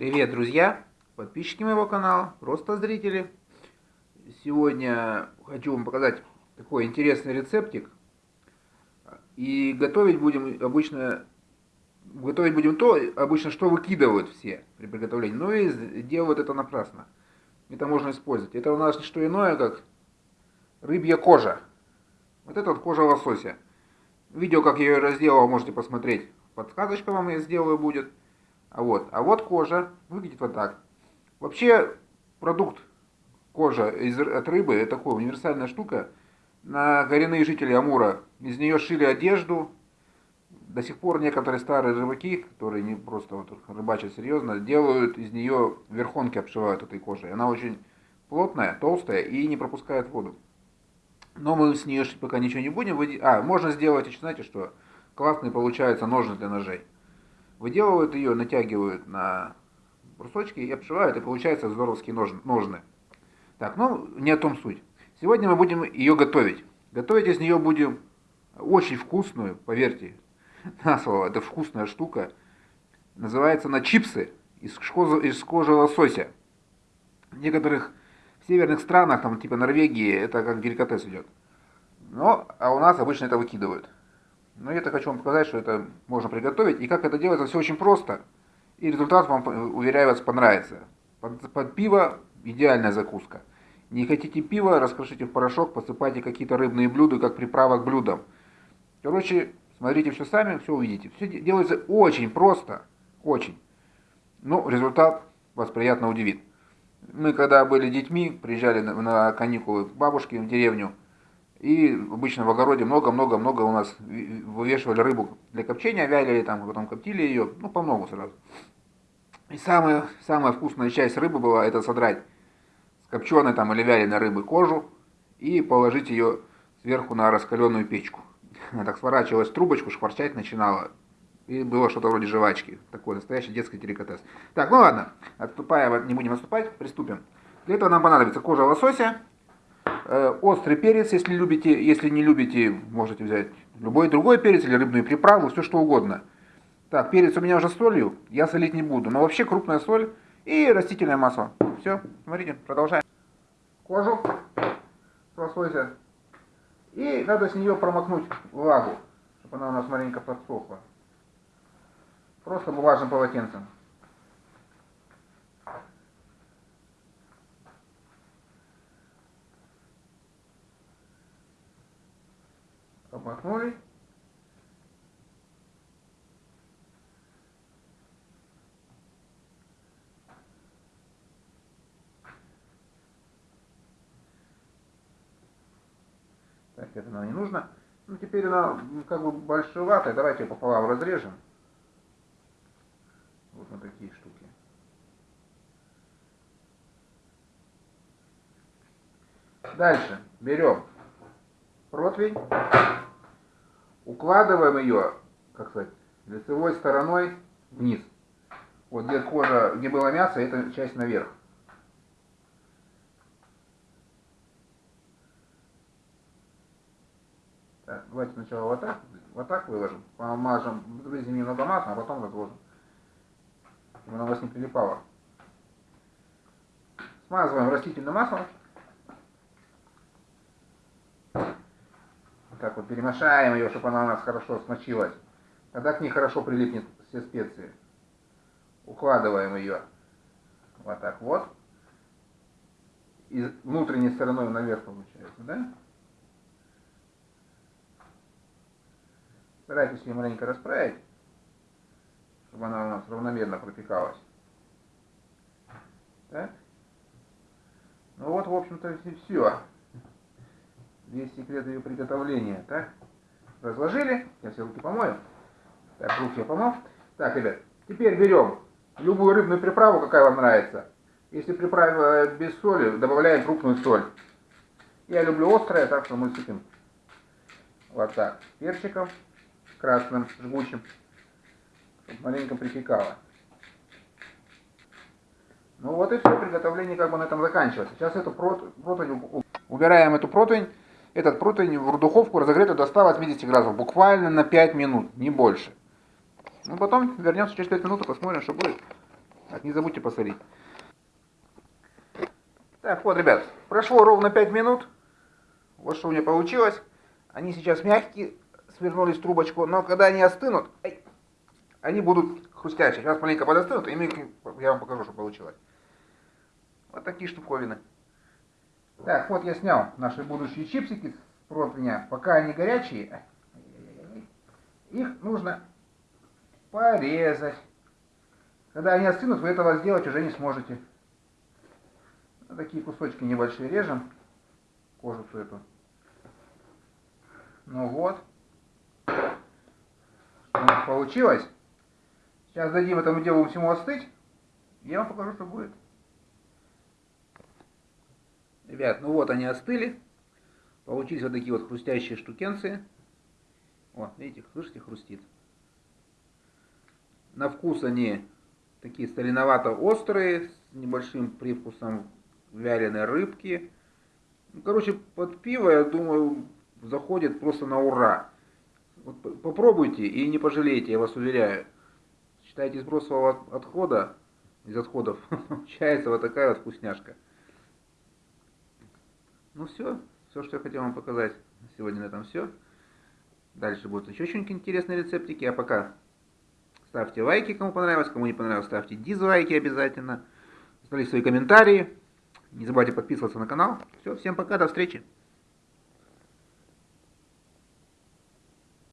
Привет, друзья, подписчики моего канала, просто зрители. Сегодня хочу вам показать такой интересный рецептик. И готовить будем обычно, готовить будем то, обычно что выкидывают все при приготовлении. Но и делают это напрасно. Это можно использовать. Это у нас не что иное, как рыбья кожа. Вот это вот кожа лосося. Видео, как я ее разделал, можете посмотреть. Подсказочка вам я сделаю будет. А вот, а вот кожа выглядит вот так. Вообще продукт кожа из, от рыбы это такая универсальная штука. На коренные жители Амура из нее шили одежду. До сих пор некоторые старые рыбаки, которые не просто вот рыбачат серьезно, делают из нее верхонки обшивают этой кожей. Она очень плотная, толстая и не пропускает воду. Но мы с нее пока ничего не будем. А, можно сделать, знаете что? Классные получаются ножны для ножей выделывают ее, натягивают на брусочки и обшивают, и получается здоровские ножны. Так, ну, не о том суть. Сегодня мы будем ее готовить. Готовить из нее будем очень вкусную, поверьте, на слово, это вкусная штука. Называется она чипсы из кожи, из кожи лосося. В некоторых северных странах, там типа Норвегии, это как деликатес идет. Но, а у нас обычно это выкидывают. Но я-то хочу вам показать, что это можно приготовить. И как это делается, все очень просто. И результат вам, уверяю вас, понравится. Под, под пиво идеальная закуска. Не хотите пива, раскрошите в порошок, посыпайте какие-то рыбные блюда, как приправа к блюдам. Короче, смотрите все сами, все увидите. Все делается очень просто, очень. Но результат вас приятно удивит. Мы когда были детьми, приезжали на, на каникулы к бабушке в деревню, и обычно в огороде много-много-много у нас вывешивали рыбу для копчения, вялили там, потом коптили ее, ну, по много сразу. И самая, самая вкусная часть рыбы была, это содрать с копченой там или вяленой рыбы кожу и положить ее сверху на раскаленную печку. Она так сворачивалась в трубочку, шкварчать начинала. И было что-то вроде жвачки. Такой настоящий детский деликатес. Так, ну ладно, отступая, не будем отступать, приступим. Для этого нам понадобится кожа лосося, острый перец, если любите, если не любите, можете взять любой другой перец или рыбную приправу, все что угодно. Так, перец у меня уже солью, я солить не буду, но вообще крупная соль и растительное масло. Все, смотрите, продолжаем. Кожу лосося. И надо с нее промокнуть влагу, чтобы она у нас маленько подсохла. Просто бумажным полотенцем. Обмакнули. Так, это нам не нужно. Ну, теперь она как бы большеватая. Давайте пополам разрежем. Вот на такие штуки. Дальше берем противень укладываем ее, как сказать, лицевой стороной вниз. Вот где кожа, где было мясо, эта часть наверх. Так, давайте сначала вот так, вот так выложим, помажем, вылезем немного масла, а потом разложим, чтобы она у вас не прилипала. Смазываем растительным маслом. Так вот перемешаем ее, чтобы она у нас хорошо смочилась. Тогда к ней хорошо прилипнет все специи. Укладываем ее вот так вот. И внутренней стороной наверх получается, да? Старайтесь ее маленько расправить, чтобы она у нас равномерно пропекалась. Так? Ну вот, в общем-то, все весь секрет ее приготовления. Так, разложили. Я все руки помою. Так, руки я помыл. Так, ребят, теперь берем любую рыбную приправу, какая вам нравится. Если приправа без соли, добавляем крупную соль. Я люблю острое, так что мы сыпем вот так перчиком красным, жгучим, чтобы маленько припекало. Ну вот и все, приготовление как бы на этом заканчивается. Сейчас эту противень, убираем эту противень этот противень в духовку разогретую до 180 градусов, буквально на 5 минут, не больше. Ну, потом вернемся через 5 минут и посмотрим, что будет. Так, не забудьте посолить. Так, вот, ребят, прошло ровно 5 минут. Вот что у меня получилось. Они сейчас мягкие, свернулись в трубочку, но когда они остынут, ай, они будут хрустящие. Сейчас маленько подостынут, и мы, я вам покажу, что получилось. Вот такие штуковины. Так, вот я снял наши будущие чипсики с противня. Пока они горячие, их нужно порезать. Когда они остынут, вы этого сделать уже не сможете. Вот такие кусочки небольшие режем. Всю эту. Ну вот. Что у нас получилось. Сейчас дадим этому делу всему остыть. Я вам покажу, что будет. Ребят, ну вот они остыли. Получились вот такие вот хрустящие штукенции. Вот, видите, слышите, хрустит. На вкус они такие соленовато-острые, с небольшим привкусом вяленой рыбки. Ну, короче, под пиво, я думаю, заходит просто на ура. Вот попробуйте и не пожалеете, я вас уверяю. Считайте, из отхода, из отходов, получается вот такая вот вкусняшка. Ну все, все, что я хотел вам показать. Сегодня на этом все. Дальше будут еще что-нибудь интересные рецептики. А пока ставьте лайки, кому понравилось. Кому не понравилось, ставьте дизлайки обязательно. Оставляйте свои комментарии. Не забывайте подписываться на канал. Все, всем пока, до встречи.